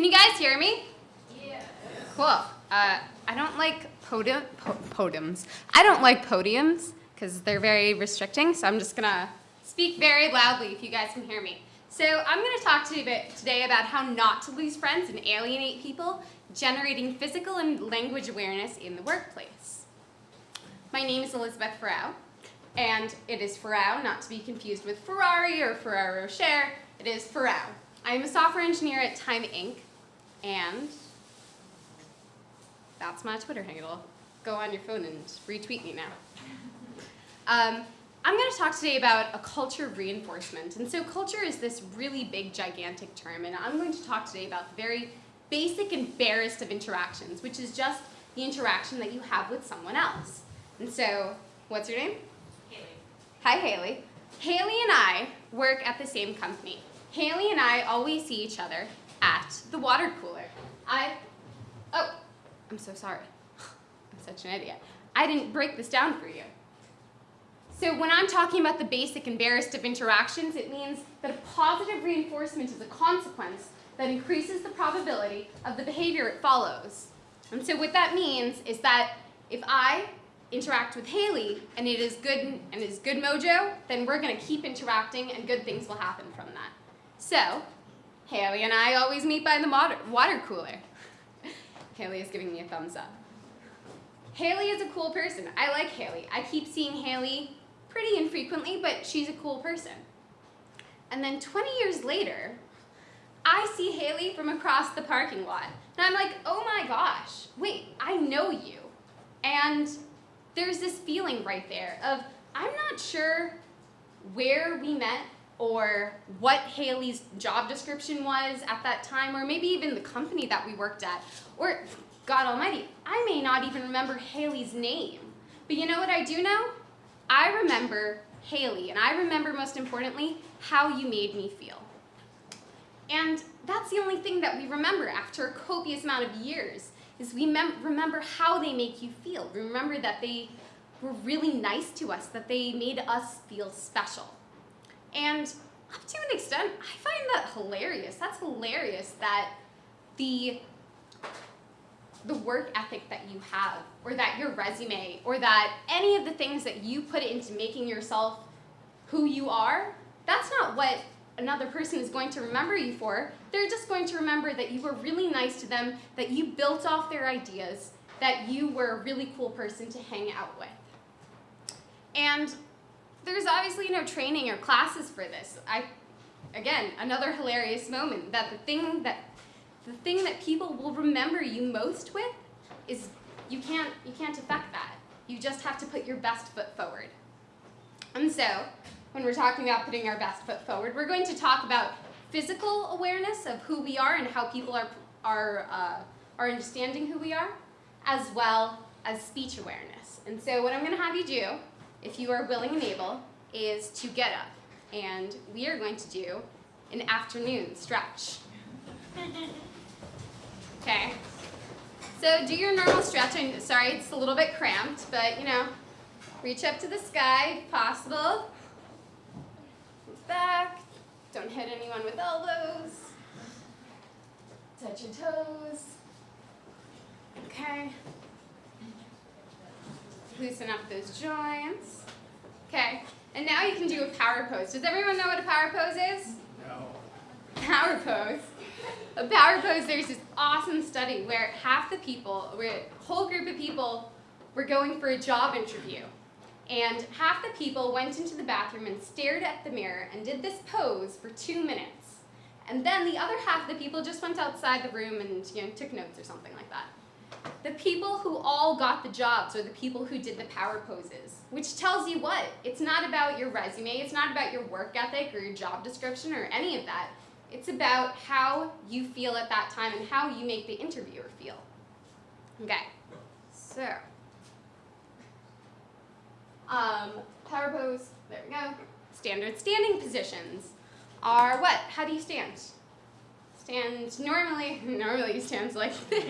Can you guys hear me? Yeah. Cool. Uh, I don't like podium, po podiums. I don't like podiums because they're very restricting, so I'm just gonna speak very loudly if you guys can hear me. So I'm gonna talk to you today about how not to lose friends and alienate people, generating physical and language awareness in the workplace. My name is Elizabeth Farrow, and it is Farrow, not to be confused with Ferrari or Ferrero Rocher, it is Farrow. I am a software engineer at Time Inc. And that's my Twitter handle. Go on your phone and retweet me now. Um, I'm going to talk today about a culture of reinforcement. And so culture is this really big, gigantic term. And I'm going to talk today about the very basic and barest of interactions, which is just the interaction that you have with someone else. And so, what's your name? Haley. Hi, Haley. Haley and I work at the same company. Haley and I always see each other at the water cooler. I, oh, I'm so sorry. I'm such an idiot. I didn't break this down for you. So when I'm talking about the basic and barest of interactions, it means that a positive reinforcement is a consequence that increases the probability of the behavior it follows. And so what that means is that if I interact with Haley and it is good and is good mojo, then we're going to keep interacting and good things will happen from that. So, Haley and I always meet by the water cooler. Haley is giving me a thumbs up. Haley is a cool person. I like Haley. I keep seeing Haley pretty infrequently, but she's a cool person. And then 20 years later, I see Haley from across the parking lot. And I'm like, oh my gosh, wait, I know you. And there's this feeling right there of, I'm not sure where we met or what Haley's job description was at that time, or maybe even the company that we worked at, or God almighty, I may not even remember Haley's name. But you know what I do know? I remember Haley, and I remember most importantly, how you made me feel. And that's the only thing that we remember after a copious amount of years, is we remember how they make you feel. Remember that they were really nice to us, that they made us feel special. And up to an extent, I find that hilarious. That's hilarious that the the work ethic that you have, or that your resume, or that any of the things that you put into making yourself who you are, that's not what another person is going to remember you for. They're just going to remember that you were really nice to them, that you built off their ideas, that you were a really cool person to hang out with. And there's obviously no training or classes for this. I, again, another hilarious moment that the thing that the thing that people will remember you most with is you can't you can't affect that. You just have to put your best foot forward. And so, when we're talking about putting our best foot forward, we're going to talk about physical awareness of who we are and how people are are uh, are understanding who we are, as well as speech awareness. And so, what I'm going to have you do if you are willing and able, is to get up. And we are going to do an afternoon stretch. Okay. So do your normal stretch. I'm sorry, it's a little bit cramped, but you know, reach up to the sky if possible. Back. Don't hit anyone with elbows. Touch your toes. Okay loosen up those joints. Okay, and now you can do a power pose. Does everyone know what a power pose is? No. Power pose. A power pose, there's this awesome study where half the people, where a whole group of people were going for a job interview. And half the people went into the bathroom and stared at the mirror and did this pose for two minutes. And then the other half of the people just went outside the room and you know, took notes or something like that. The people who all got the jobs are the people who did the power poses, which tells you what? It's not about your resume, it's not about your work ethic or your job description or any of that. It's about how you feel at that time and how you make the interviewer feel. Okay, so, um, power pose, there we go. Standard standing positions are what? How do you stand? Stand normally, normally you stand like this.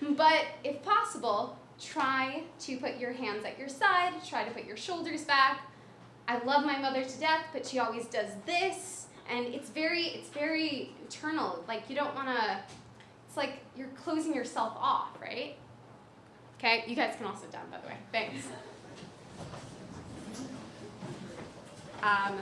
But if possible, try to put your hands at your side, try to put your shoulders back. I love my mother to death, but she always does this, And it's very, it's very internal. Like you don't want to, it's like you're closing yourself off, right? Okay, you guys can all sit down, by the way. Thanks. Um,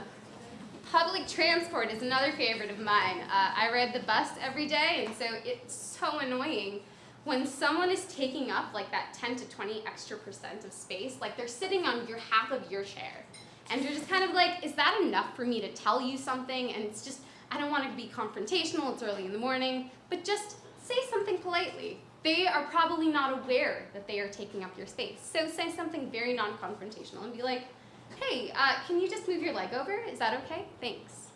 public transport is another favorite of mine. Uh, I ride the bus every day, and so it's so annoying when someone is taking up like that 10 to 20 extra percent of space, like they're sitting on your half of your chair. And you're just kind of like, is that enough for me to tell you something? And it's just, I don't want it to be confrontational, it's early in the morning, but just say something politely. They are probably not aware that they are taking up your space. So say something very non-confrontational and be like, hey, uh, can you just move your leg over? Is that okay? Thanks.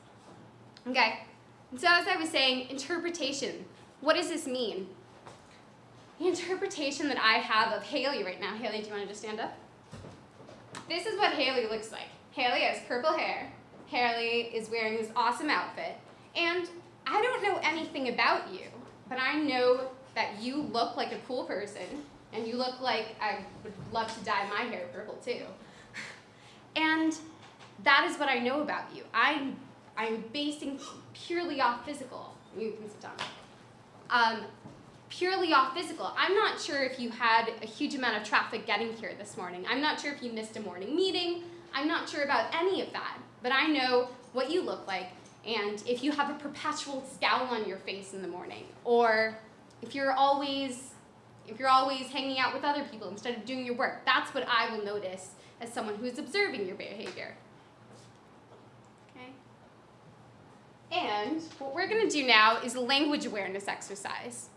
Okay, so as I was saying, interpretation. What does this mean? The interpretation that I have of Haley right now, Haley, do you want to just stand up? This is what Haley looks like. Haley has purple hair. Haley is wearing this awesome outfit. And I don't know anything about you, but I know that you look like a cool person, and you look like I would love to dye my hair purple too. And that is what I know about you. I'm, I'm basing purely off physical. You can sit down. Um, purely off physical. I'm not sure if you had a huge amount of traffic getting here this morning. I'm not sure if you missed a morning meeting. I'm not sure about any of that. But I know what you look like and if you have a perpetual scowl on your face in the morning or if you're always if you're always hanging out with other people instead of doing your work. That's what I will notice as someone who is observing your behavior. Okay? And what we're going to do now is a language awareness exercise.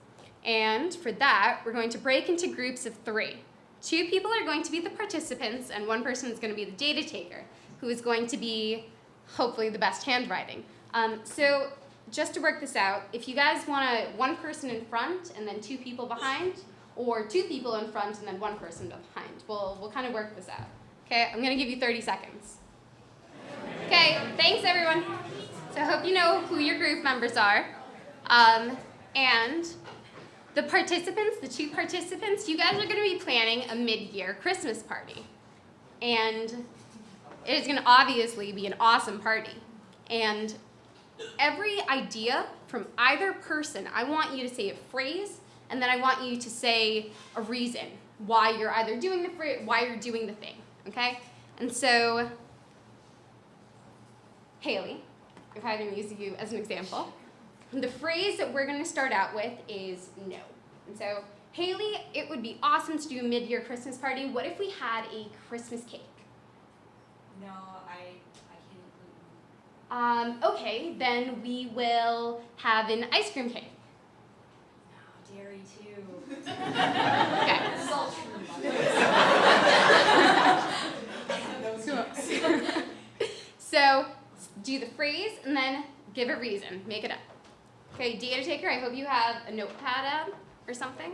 And for that, we're going to break into groups of three. Two people are going to be the participants, and one person is going to be the data taker, who is going to be, hopefully, the best handwriting. Um, so just to work this out, if you guys want to, one person in front and then two people behind, or two people in front and then one person behind, we'll, we'll kind of work this out. Okay, I'm going to give you 30 seconds. Okay, thanks everyone. So I hope you know who your group members are. Um, and the participants, the two participants, you guys are going to be planning a mid-year Christmas party. And it is going to obviously be an awesome party. And every idea from either person, I want you to say a phrase, and then I want you to say a reason why you're either doing the why you're doing the thing. Okay? And so, Haley, if I can use you as an example, the phrase that we're going to start out with is no. And so, Haley, it would be awesome to do a mid-year Christmas party. What if we had a Christmas cake? No, I, I Um, can't okay, then we will have an ice cream cake. No, dairy too. Okay. This is all true. so, do the phrase and then give a reason. Make it up. Okay, data taker, I hope you have a notepad out or something.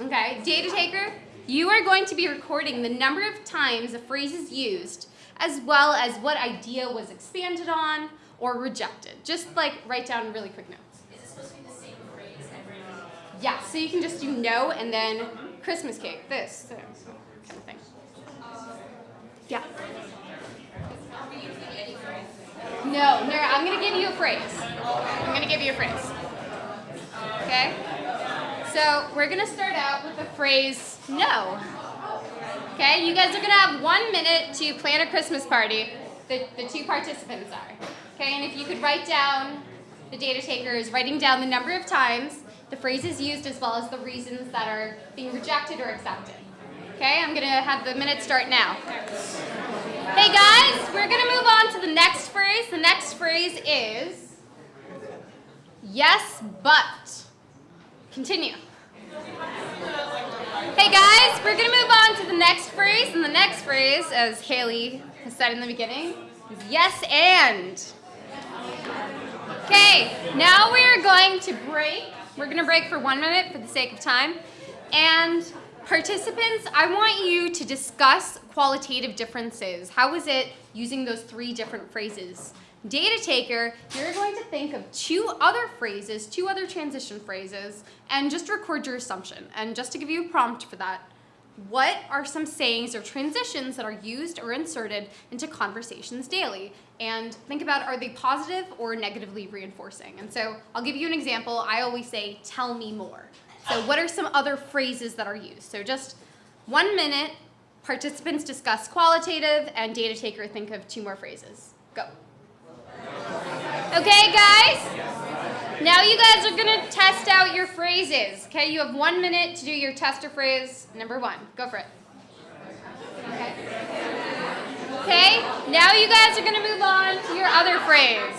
Okay, data taker, you are going to be recording the number of times a phrase is used, as well as what idea was expanded on or rejected. Just like write down really quick notes. Is it supposed to be the same phrase every Yeah, so you can just do no and then Christmas cake, this, so, kind of thing. Um, yeah. Are we using any phrase? No, no, I'm gonna give you a phrase. I'm gonna give you a phrase. Okay? So we're gonna start out with the phrase no. Okay, you guys are gonna have one minute to plan a Christmas party. The, the two participants are. Okay, and if you could write down, the data taker is writing down the number of times the phrase is used as well as the reasons that are being rejected or accepted. Okay, I'm gonna have the minute start now. Hey guys, we're gonna move on to the next The next phrase is yes, but. Continue. Hey guys, we're gonna move on to the next phrase, and the next phrase, as Haley has said in the beginning, is yes and. Okay, now we're going to break. We're gonna break for one minute for the sake of time. And participants, I want you to discuss qualitative differences. How was it using those three different phrases? Data taker, you're going to think of two other phrases, two other transition phrases, and just record your assumption. And just to give you a prompt for that, what are some sayings or transitions that are used or inserted into conversations daily? And think about are they positive or negatively reinforcing? And so I'll give you an example. I always say, tell me more. So, what are some other phrases that are used? So, just one minute, participants discuss qualitative, and data taker think of two more phrases. Go. Okay, guys? Now you guys are going to test out your phrases. Okay, you have one minute to do your tester phrase number one. Go for it. Okay. Okay, now you guys are going to move on to your other phrase.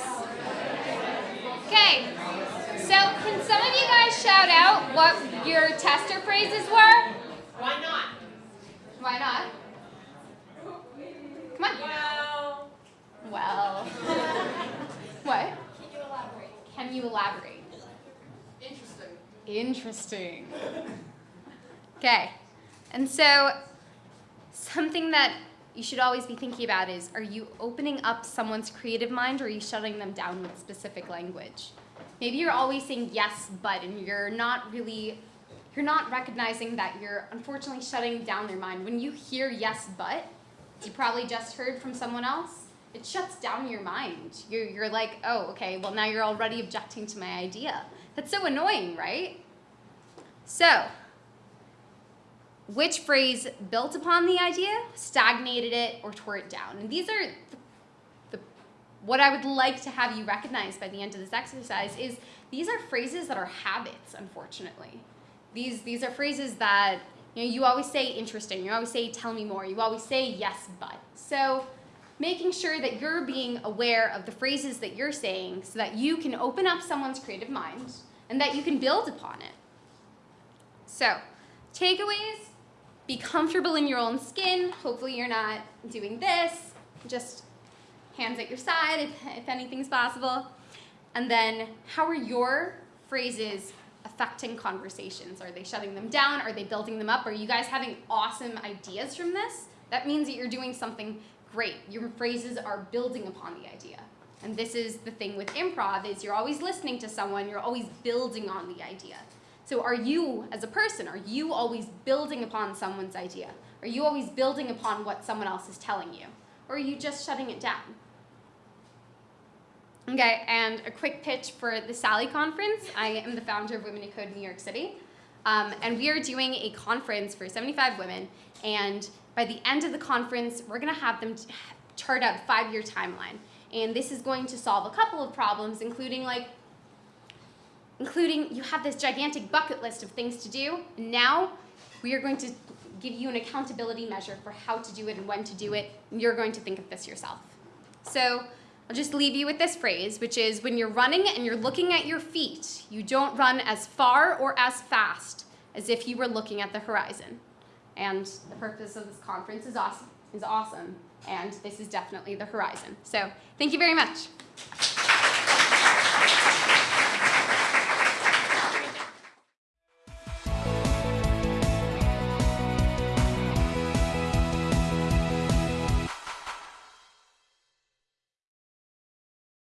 Okay, so can some of you guys shout out what your tester phrases were? Why not? Why not? Come on. Well, Well. what? can you elaborate? Can you elaborate? Interesting. Interesting. Okay. And so something that you should always be thinking about is are you opening up someone's creative mind or are you shutting them down with specific language? Maybe you're always saying yes, but and you're not really you're not recognizing that you're unfortunately shutting down their mind. When you hear yes, but, you probably just heard from someone else, it shuts down your mind. You're, you're like, oh, okay, well, now you're already objecting to my idea. That's so annoying, right? So, which phrase built upon the idea, stagnated it, or tore it down? And these are the, what I would like to have you recognize by the end of this exercise is these are phrases that are habits, unfortunately. These, these are phrases that you know you always say interesting, you always say tell me more, you always say yes but. So making sure that you're being aware of the phrases that you're saying so that you can open up someone's creative mind and that you can build upon it. So, takeaways be comfortable in your own skin. Hopefully, you're not doing this, just hands at your side if, if anything's possible. And then, how are your phrases affecting conversations? Are they shutting them down? Are they building them up? Are you guys having awesome ideas from this? That means that you're doing something great. Your phrases are building upon the idea. And this is the thing with improv is you're always listening to someone, you're always building on the idea. So are you as a person, are you always building upon someone's idea? Are you always building upon what someone else is telling you? Or are you just shutting it down? Okay, and a quick pitch for the Sally Conference. I am the founder of Women in Code New York City. Um, and we are doing a conference for 75 women. And by the end of the conference, we're going to have them chart out a five year timeline. And this is going to solve a couple of problems, including like, including you have this gigantic bucket list of things to do. Now we are going to give you an accountability measure for how to do it and when to do it. And you're going to think of this yourself. So I'll just leave you with this phrase, which is when you're running and you're looking at your feet, you don't run as far or as fast as if you were looking at the horizon. And the purpose of this conference is awesome, is awesome, and this is definitely the horizon. So thank you very much.